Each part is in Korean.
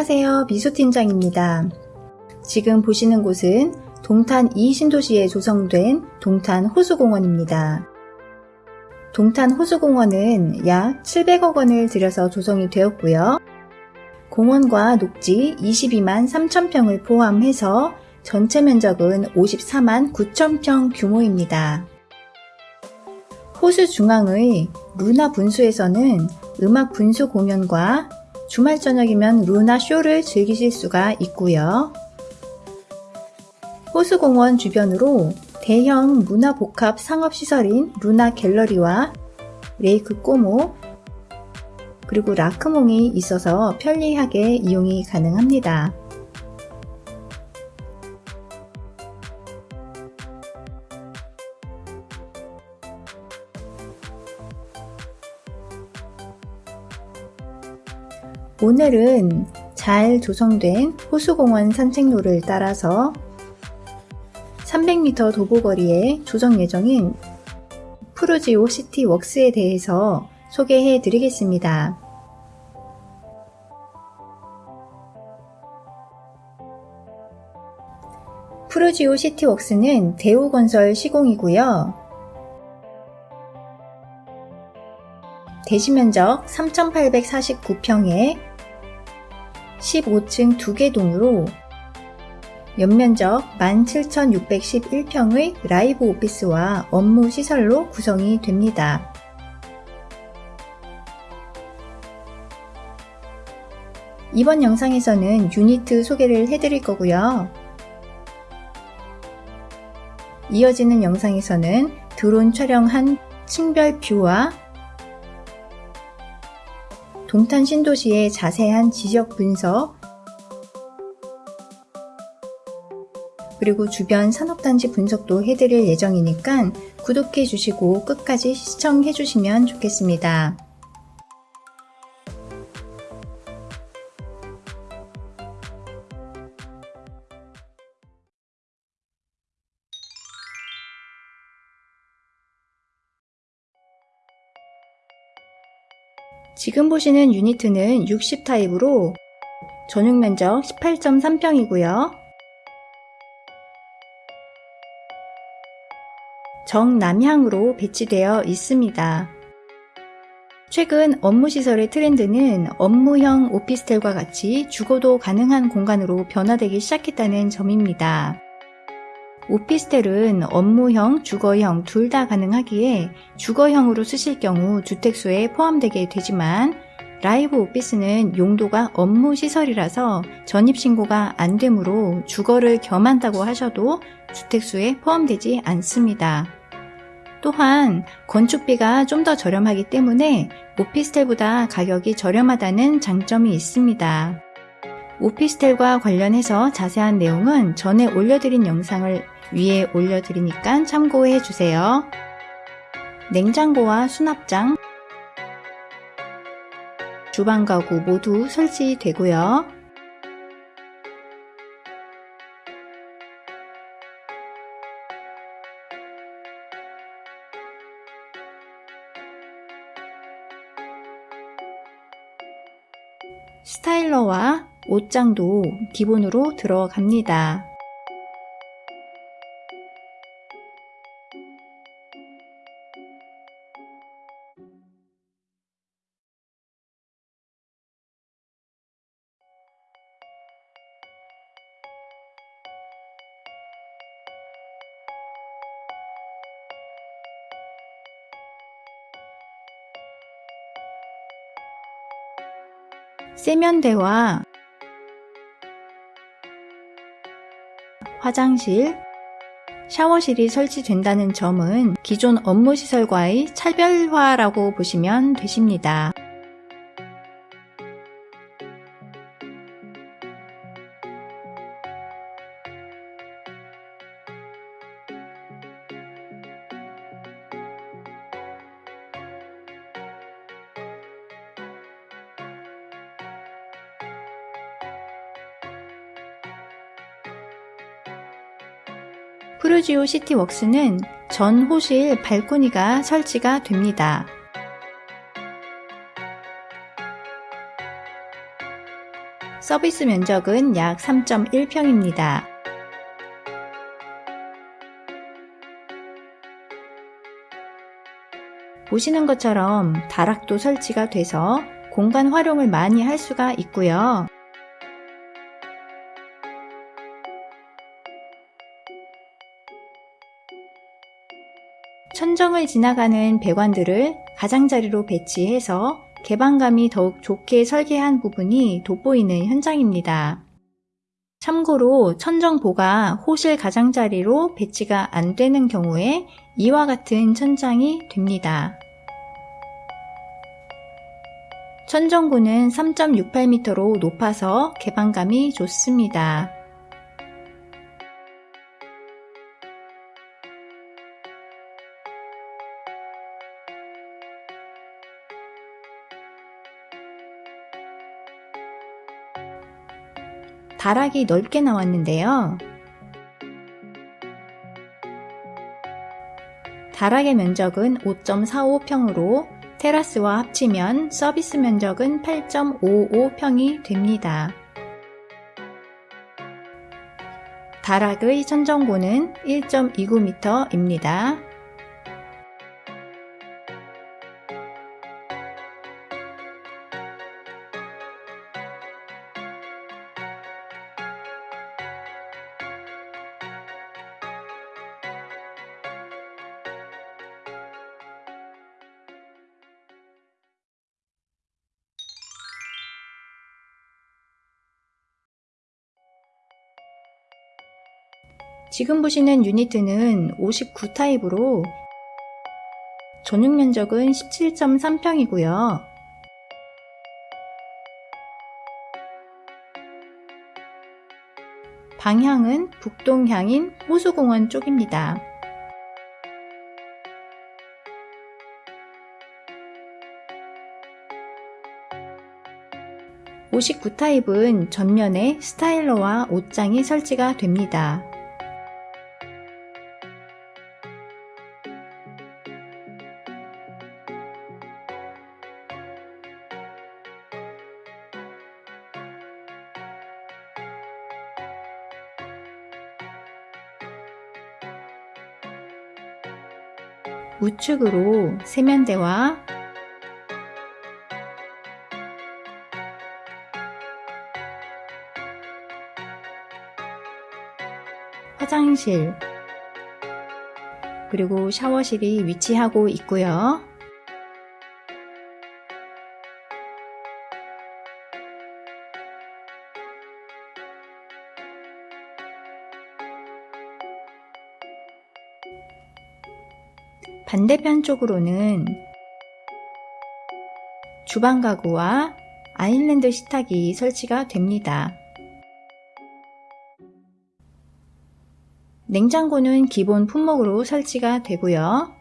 안녕하세요. 미소팀장입니다. 지금 보시는 곳은 동탄 2신도시에 조성된 동탄 호수공원입니다. 동탄 호수공원은 약 700억 원을 들여서 조성이 되었고요. 공원과 녹지 22만 3천평을 포함해서 전체 면적은 54만 9천평 규모입니다. 호수 중앙의 루나 분수에서는 음악 분수 공연과 주말 저녁이면 루나 쇼를 즐기실 수가 있고요. 호수공원 주변으로 대형 문화복합 상업시설인 루나 갤러리와 레이크 꼬모 그리고 라크몽이 있어서 편리하게 이용이 가능합니다. 오늘은 잘 조성된 호수공원 산책로를 따라서 300m 도보거리에 조정 예정인 푸르지오 시티 웍스에 대해서 소개해 드리겠습니다. 푸르지오 시티 웍스는 대우건설 시공이고요. 대지면적 3,849평에 15층 2개 동으로 연면적 17,611평의 라이브 오피스와 업무 시설로 구성이 됩니다. 이번 영상에서는 유니트 소개를 해드릴 거고요. 이어지는 영상에서는 드론 촬영한 층별 뷰와 동탄 신도시의 자세한 지적 분석, 그리고 주변 산업단지 분석도 해드릴 예정이니까 구독해 주시고 끝까지 시청해 주시면 좋겠습니다. 지금 보시는 유니트는 60 타입으로 전용 면적 18.3평이고요. 정남향으로 배치되어 있습니다. 최근 업무시설의 트렌드는 업무형 오피스텔과 같이 주거도 가능한 공간으로 변화되기 시작했다는 점입니다. 오피스텔은 업무형, 주거형 둘 다 가능하기에 주거형으로 쓰실 경우 주택수에 포함되게 되지만 라이브 오피스는 용도가 업무 시설이라서 전입신고가 안 되므로 주거를 겸한다고 하셔도 주택수에 포함되지 않습니다. 또한 건축비가 좀 더 저렴하기 때문에 오피스텔보다 가격이 저렴하다는 장점이 있습니다. 오피스텔과 관련해서 자세한 내용은 전에 올려드린 영상을 위에 올려드리니까 참고해 주세요. 냉장고와 수납장, 주방 가구 모두 설치되고요. 스타일러와 옷장도 기본으로 들어갑니다. 세면대와 화장실, 샤워실이 설치된다는 점은 기존 업무시설과의 차별화라고 보시면 되십니다. 프루지오 시티웍스는 전 호실 발코니가 설치가 됩니다. 서비스 면적은 약 3.1평입니다. 보시는 것처럼 다락도 설치가 돼서 공간 활용을 많이 할 수가 있고요. 천정을 지나가는 배관들을 가장자리로 배치해서 개방감이 더욱 좋게 설계한 부분이 돋보이는 현장입니다. 참고로 천정보가 호실 가장자리로 배치가 안 되는 경우에 이와 같은 천장이 됩니다. 천정고는 3.68m로 높아서 개방감이 좋습니다. 다락이 넓게 나왔는데요. 다락의 면적은 5.45평으로 테라스와 합치면 서비스 면적은 8.55평이 됩니다. 다락의 천정고는 1.29m입니다. 지금 보시는 유니트는 59 타입으로 전용 면적은 17.3평이고요. 방향은 북동향인 호수공원 쪽입니다. 59 타입은 전면에 스타일러와 옷장이 설치가 됩니다. 우측으로 세면대와 화장실 그리고 샤워실이 위치하고 있고요. 반대편 쪽으로는 주방 가구와 아일랜드 식탁이 설치가 됩니다. 냉장고는 기본 품목으로 설치가 되고요.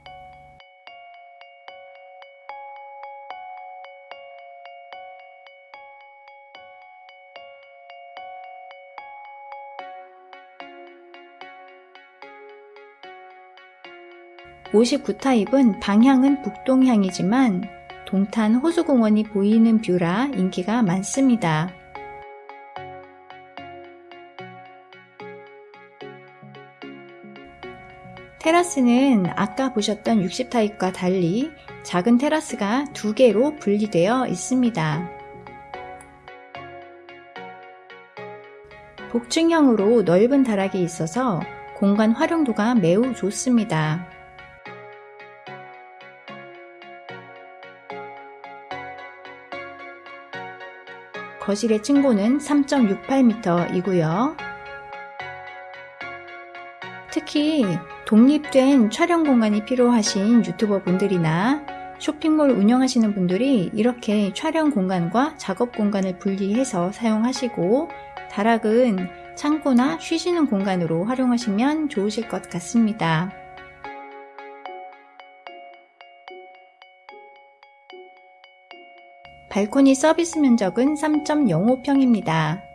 (59) 타입은 방향은 북동향이지만 동탄 호수공원이 보이는 뷰라 인기가 많습니다. 테라스는 아까 보셨던 60타입과 달리 작은 테라스가 두 개로 분리되어 있습니다. 복층형으로 넓은 다락이 있어서 공간 활용도가 매우 좋습니다. 거실의 층고는 3.68m이고요. 특히 독립된 촬영 공간이 필요하신 유튜버 분들이나 쇼핑몰 운영하시는 분들이 이렇게 촬영 공간과 작업 공간을 분리해서 사용하시고 다락은 창고나 쉬시는 공간으로 활용하시면 좋으실 것 같습니다. 발코니 서비스 면적은 3.05평입니다.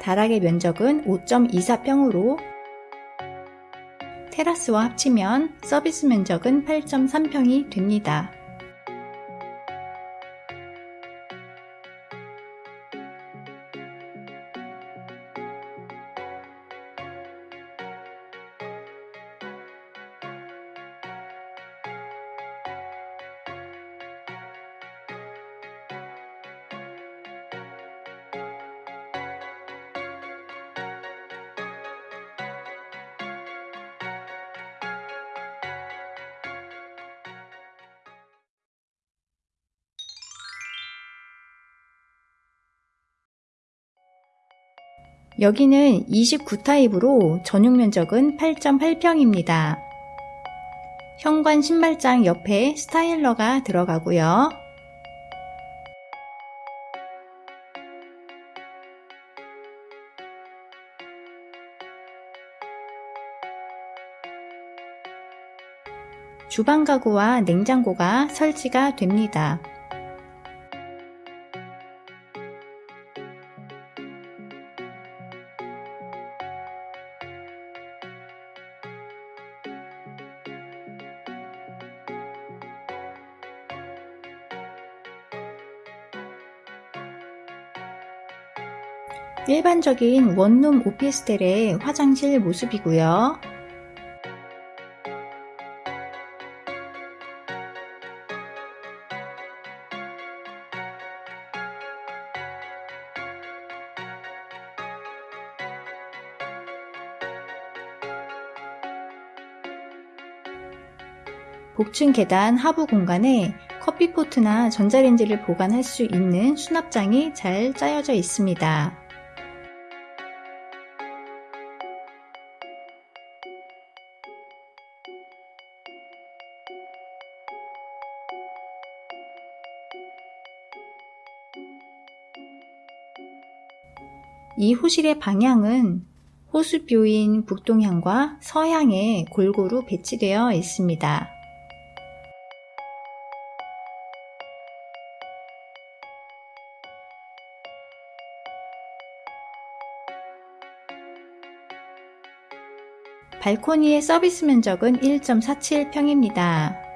다락의 면적은 5.24평으로 테라스와 합치면 서비스 면적은 8.3평이 됩니다. 여기는 29타입으로 전용 면적은 8.8평입니다. 현관 신발장 옆에 스타일러가 들어가고요. 주방 가구와 냉장고가 설치가 됩니다. 일반적인 원룸 오피스텔의 화장실 모습이고요. 복층 계단 하부 공간에 커피포트나 전자레인지를 보관할 수 있는 수납장이 잘 짜여져 있습니다. 이 호실의 방향은 호수뷰인 북동향과 서향에 골고루 배치되어 있습니다. 발코니의 서비스 면적은 1.47평입니다.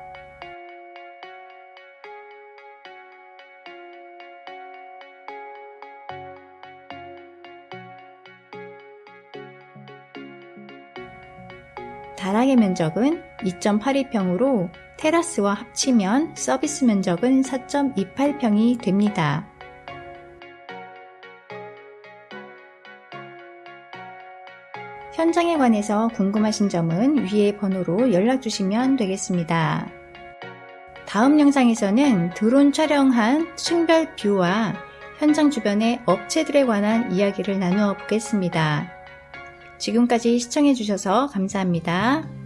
다락의 면적은 2.82평으로 테라스와 합치면 서비스 면적은 4.28평이 됩니다. 현장에 관해서 궁금하신 점은 위의 번호로 연락 주시면 되겠습니다. 다음 영상에서는 드론 촬영한 층별 뷰와 현장 주변의 업체들에 관한 이야기를 나누어 보겠습니다. 지금까지 시청해주셔서 감사합니다.